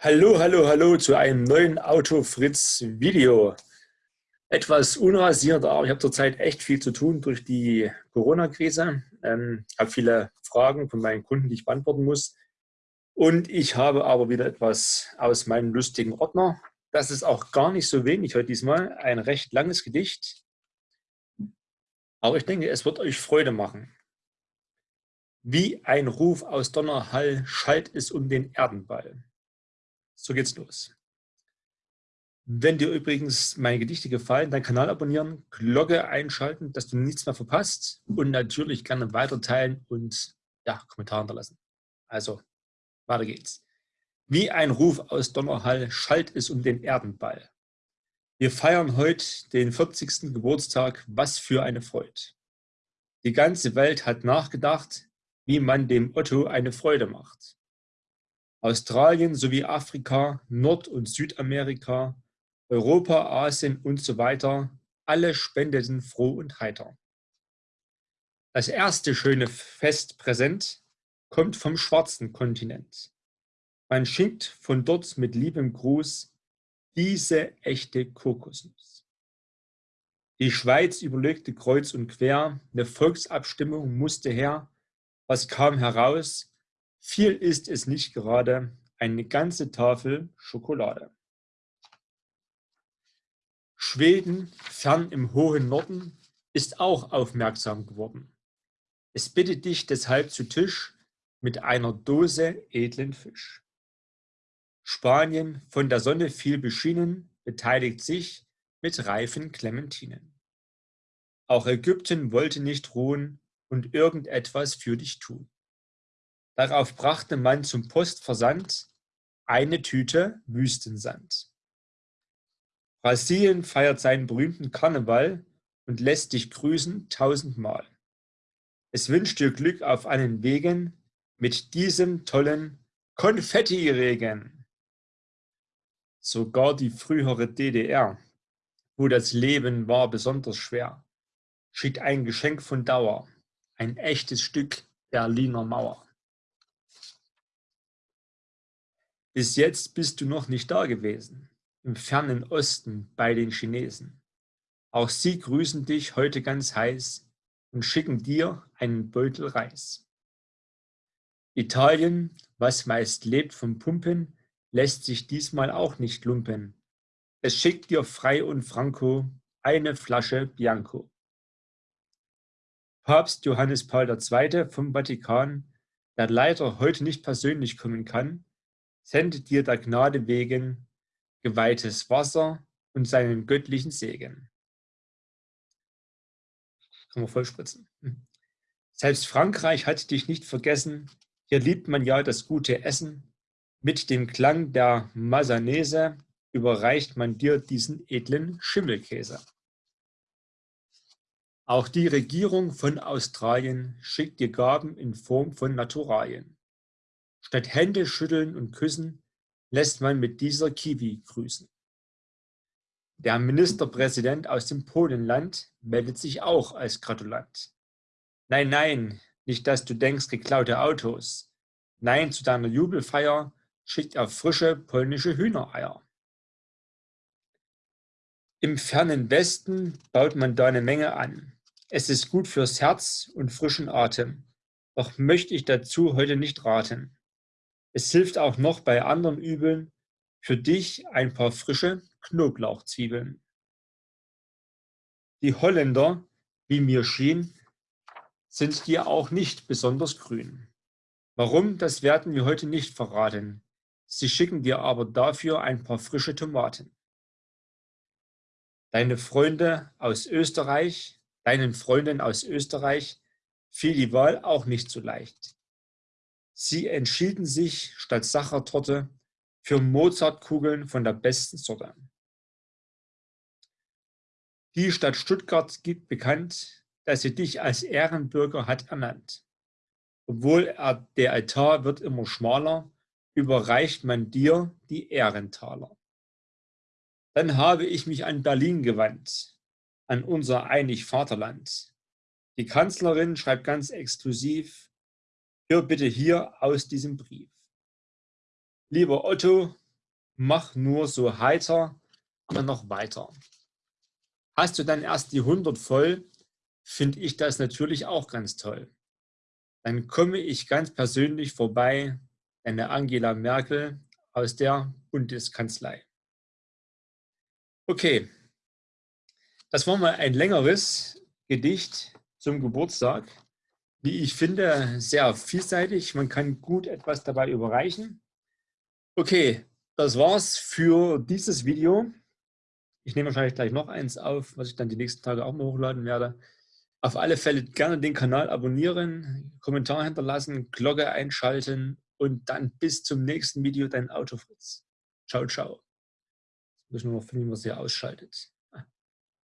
Hallo, hallo, hallo zu einem neuen Auto-Fritz-Video. Etwas unrasiert, aber ich habe zurzeit echt viel zu tun durch die Corona-Krise. Ähm, habe viele Fragen von meinen Kunden, die ich beantworten muss. Und ich habe aber wieder etwas aus meinem lustigen Ordner. Das ist auch gar nicht so wenig heute diesmal. Ein recht langes Gedicht. Aber ich denke, es wird euch Freude machen. Wie ein Ruf aus Donnerhall schallt es um den Erdenball. So geht's los. Wenn dir übrigens meine Gedichte gefallen, deinen Kanal abonnieren, Glocke einschalten, dass du nichts mehr verpasst und natürlich gerne weiter teilen und ja, Kommentare hinterlassen. Also, weiter geht's. Wie ein Ruf aus Donnerhall schallt es um den Erdenball. Wir feiern heute den 40. Geburtstag, was für eine Freude. Die ganze Welt hat nachgedacht, wie man dem Otto eine Freude macht. Australien sowie Afrika, Nord- und Südamerika, Europa, Asien und so weiter, alle spendeten froh und heiter. Das erste schöne Festpräsent kommt vom schwarzen Kontinent. Man schickt von dort mit liebem Gruß diese echte Kokosnuss. Die Schweiz überlegte kreuz und quer, eine Volksabstimmung musste her, was kam heraus? Viel ist es nicht gerade, eine ganze Tafel Schokolade. Schweden, fern im hohen Norden, ist auch aufmerksam geworden. Es bittet dich deshalb zu Tisch mit einer Dose edlen Fisch. Spanien, von der Sonne viel beschienen, beteiligt sich mit reifen Clementinen. Auch Ägypten wollte nicht ruhen, und irgendetwas für dich tun. Darauf brachte man zum Postversand eine Tüte Wüstensand. Brasilien feiert seinen berühmten Karneval und lässt dich grüßen tausendmal. Es wünscht dir Glück auf allen Wegen mit diesem tollen Konfettiregen. Sogar die frühere DDR, wo das Leben war besonders schwer, schickt ein Geschenk von Dauer ein echtes Stück Berliner Mauer. Bis jetzt bist du noch nicht da gewesen, im fernen Osten bei den Chinesen. Auch sie grüßen dich heute ganz heiß und schicken dir einen Beutel Reis. Italien, was meist lebt vom Pumpen, lässt sich diesmal auch nicht lumpen. Es schickt dir frei und franco eine Flasche Bianco. Papst Johannes Paul II. vom Vatikan, der leider heute nicht persönlich kommen kann, sendet dir der Gnade wegen geweihtes Wasser und seinen göttlichen Segen. Kann man vollspritzen. Hm. Selbst Frankreich hat dich nicht vergessen, hier liebt man ja das gute Essen. Mit dem Klang der Masanese überreicht man dir diesen edlen Schimmelkäse. Auch die Regierung von Australien schickt dir Gaben in Form von Naturalien. Statt Hände schütteln und küssen, lässt man mit dieser Kiwi grüßen. Der Ministerpräsident aus dem Polenland meldet sich auch als Gratulant. Nein, nein, nicht, dass du denkst, geklaute Autos. Nein, zu deiner Jubelfeier schickt er frische polnische Hühnereier. Im fernen Westen baut man da eine Menge an. Es ist gut fürs Herz und frischen Atem, doch möchte ich dazu heute nicht raten. Es hilft auch noch bei anderen Übeln, für dich ein paar frische Knoblauchzwiebeln. Die Holländer, wie mir schien, sind dir auch nicht besonders grün. Warum, das werden wir heute nicht verraten. Sie schicken dir aber dafür ein paar frische Tomaten. Deine Freunde aus Österreich Deinen Freunden aus Österreich fiel die Wahl auch nicht so leicht. Sie entschieden sich statt Sachertorte für Mozartkugeln von der besten Sorte. Die Stadt Stuttgart gibt bekannt, dass sie dich als Ehrenbürger hat ernannt. Obwohl er, der Altar wird immer schmaler, überreicht man dir die Ehrentaler. Dann habe ich mich an Berlin gewandt, an unser einig Vaterland. Die Kanzlerin schreibt ganz exklusiv, hör bitte hier aus diesem Brief. Lieber Otto, mach nur so heiter immer noch weiter. Hast du dann erst die 100 voll, finde ich das natürlich auch ganz toll. Dann komme ich ganz persönlich vorbei, eine Angela Merkel aus der Bundeskanzlei. Okay, das war mal ein längeres Gedicht zum Geburtstag. Wie ich finde, sehr vielseitig. Man kann gut etwas dabei überreichen. Okay, das war's für dieses Video. Ich nehme wahrscheinlich gleich noch eins auf, was ich dann die nächsten Tage auch mal hochladen werde. Auf alle Fälle gerne den Kanal abonnieren, Kommentar hinterlassen, Glocke einschalten und dann bis zum nächsten Video dein Autofritz. Ciao, ciao. Jetzt müssen wir noch finden, man sie ausschaltet.